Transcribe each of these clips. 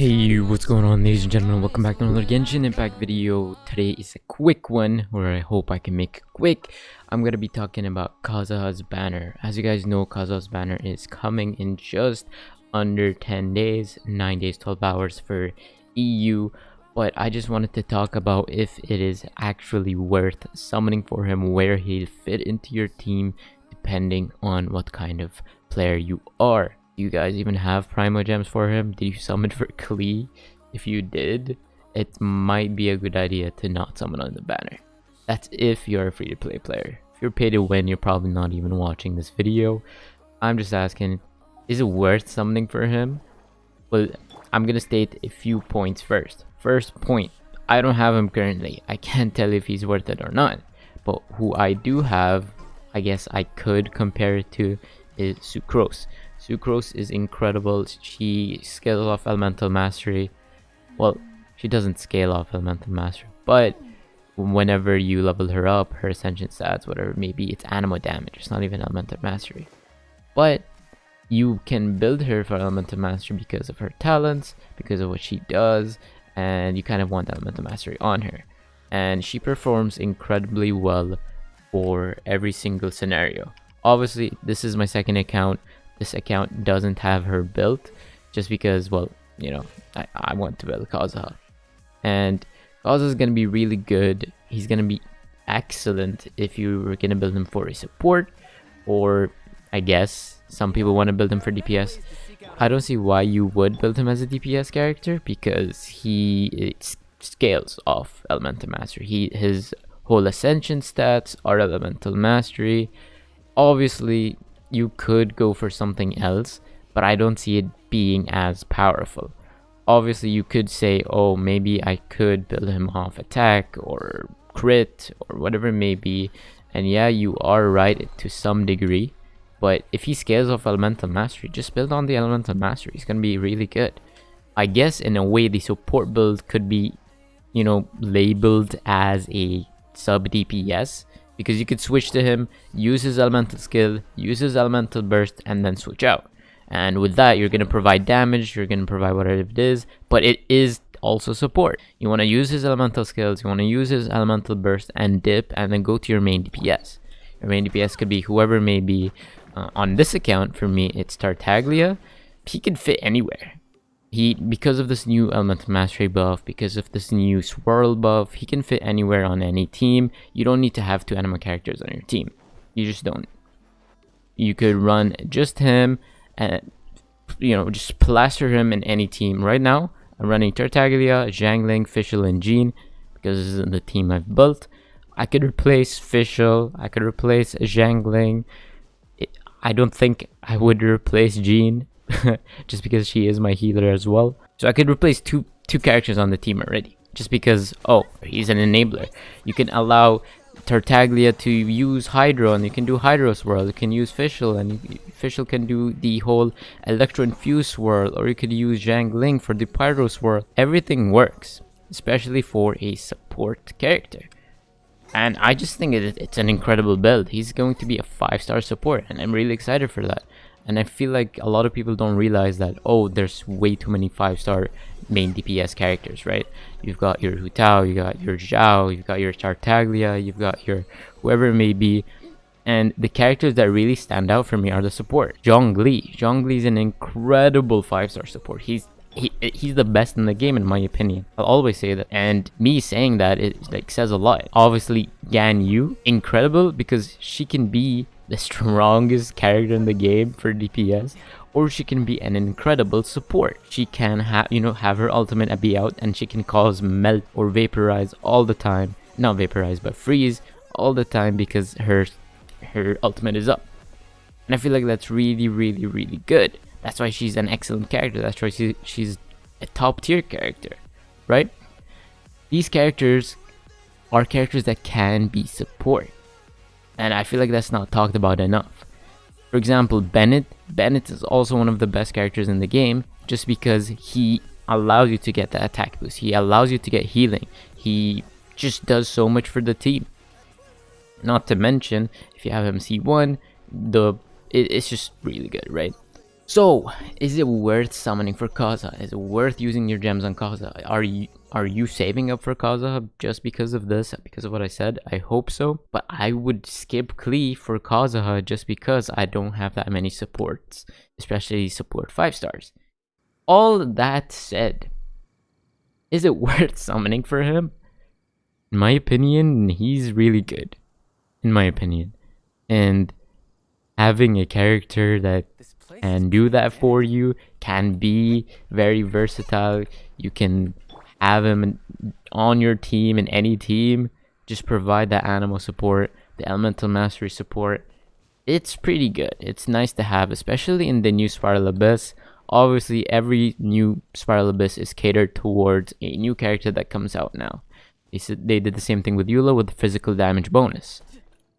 Hey, what's going on ladies and gentlemen, welcome back to another Genshin Impact video. Today is a quick one, where I hope I can make it quick. I'm going to be talking about Kazuha's banner. As you guys know, Kazuha's banner is coming in just under 10 days, 9 days, 12 hours for EU. But I just wanted to talk about if it is actually worth summoning for him, where he'll fit into your team, depending on what kind of player you are you guys even have Primo Gems for him? Did you summon for Klee? If you did, it might be a good idea to not summon on the banner. That's if you're a free-to-play player. If you're pay to win, you're probably not even watching this video. I'm just asking, is it worth summoning for him? Well, I'm gonna state a few points first. First point, I don't have him currently. I can't tell if he's worth it or not. But who I do have, I guess I could compare it to, is Sucrose. Sucrose is incredible. She scales off Elemental Mastery. Well, she doesn't scale off Elemental Mastery, but whenever you level her up, her Ascension stats, whatever maybe it's Anemo damage. It's not even Elemental Mastery. But you can build her for Elemental Mastery because of her talents, because of what she does, and you kind of want Elemental Mastery on her. And she performs incredibly well for every single scenario. Obviously, this is my second account, this account doesn't have her built just because, well, you know, I, I want to build Kazuha. And Kazuha is going to be really good. He's going to be excellent if you were going to build him for a support or I guess some people want to build him for DPS. I don't see why you would build him as a DPS character because he scales off Elemental Mastery. He His whole Ascension stats are Elemental Mastery. Obviously, you could go for something else, but I don't see it being as powerful. Obviously, you could say, oh, maybe I could build him off attack or crit or whatever it may be. And yeah, you are right to some degree. But if he scales off Elemental Mastery, just build on the Elemental Mastery. He's going to be really good. I guess in a way, the support build could be, you know, labeled as a sub DPS because you could switch to him, use his elemental skill, use his elemental burst, and then switch out. And with that, you're going to provide damage, you're going to provide whatever it is, but it is also support. You want to use his elemental skills, you want to use his elemental burst and dip, and then go to your main DPS. Your main DPS could be whoever may be. Uh, on this account, for me, it's Tartaglia. He could fit anywhere he because of this new elemental mastery buff because of this new swirl buff he can fit anywhere on any team. You don't need to have two Anemo characters on your team. You just don't. You could run just him and you know just plaster him in any team. Right now i'm running tartaglia Xiangling, fischl and jean because this is the team i've built. I could replace fischl i could replace Xiangling. i don't think i would replace jean just because she is my healer as well. So I could replace two two characters on the team already. Just because, oh, he's an enabler. You can allow Tartaglia to use Hydro and you can do Hydro Swirl. You can use Fischl and Fischl can do the whole Electro Infuse Swirl or you could use Xiangling for the Pyro Swirl. Everything works, especially for a support character. And I just think it, it's an incredible build. He's going to be a 5-star support and I'm really excited for that and I feel like a lot of people don't realize that oh there's way too many five star main DPS characters right? You've got your Hu Tao you got your Xiao, you've got your Tartaglia you've got your whoever it may be. And the characters that really stand out for me are the support. Zhongli Zhongli is an incredible five star support. He's he, he's the best in the game in my opinion. I'll always say that. And me saying that it like says a lot. Obviously Gan Yu incredible because she can be the strongest character in the game for DPS or she can be an incredible support. She can have, you know, have her ultimate be out and she can cause melt or vaporize all the time. Not vaporize, but freeze all the time because her her ultimate is up. And I feel like that's really, really, really good. That's why she's an excellent character. That's why she, she's a top tier character, right? These characters are characters that can be support and I feel like that's not talked about enough. For example, Bennett. Bennett is also one of the best characters in the game just because he allows you to get the attack boost. He allows you to get healing. He just does so much for the team. Not to mention, if you have him C1, the it, it's just really good, right? So, is it worth summoning for Kaza? Is it worth using your gems on Kaza? Are you are you saving up for Kaza just because of this? Because of what I said? I hope so. But I would skip Klee for Kazuha just because I don't have that many supports. Especially support 5 stars. All that said, is it worth summoning for him? In my opinion, he's really good. In my opinion. And having a character that can do that for you can be very versatile. You can have him on your team in any team. Just provide that Anemo support the elemental mastery support. It's pretty good. It's nice to have especially in the new spiral abyss. Obviously every new spiral abyss is catered towards a new character that comes out now. They, said they did the same thing with Eula with the physical damage bonus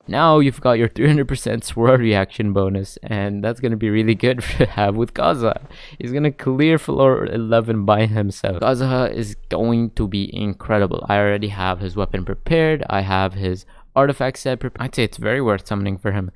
now you've got your 300% swirl reaction bonus, and that's going to be really good to have with Kaza. He's going to clear floor 11 by himself. Kazuha is going to be incredible. I already have his weapon prepared. I have his artifact set prepared. I'd say it's very worth summoning for him.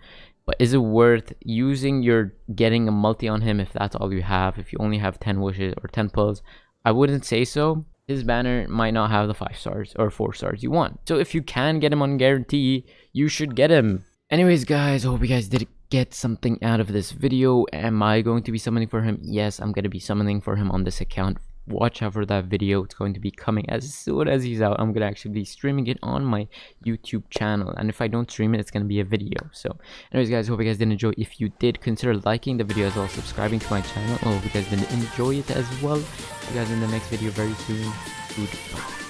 But is it worth using your getting a multi on him if that's all you have? If you only have 10 wishes or 10 pulls? I wouldn't say so his banner might not have the 5 stars or 4 stars you want. So if you can get him on guarantee, you should get him. Anyways guys, I hope you guys did get something out of this video. Am I going to be summoning for him? Yes, I'm going to be summoning for him on this account watch out for that video it's going to be coming as soon as he's out i'm gonna actually be streaming it on my youtube channel and if i don't stream it it's gonna be a video. So anyways guys hope you guys did enjoy. If you did consider liking the video as well subscribing to my channel. I hope you guys did enjoy it as well. See you guys in the next video very soon. Goodbye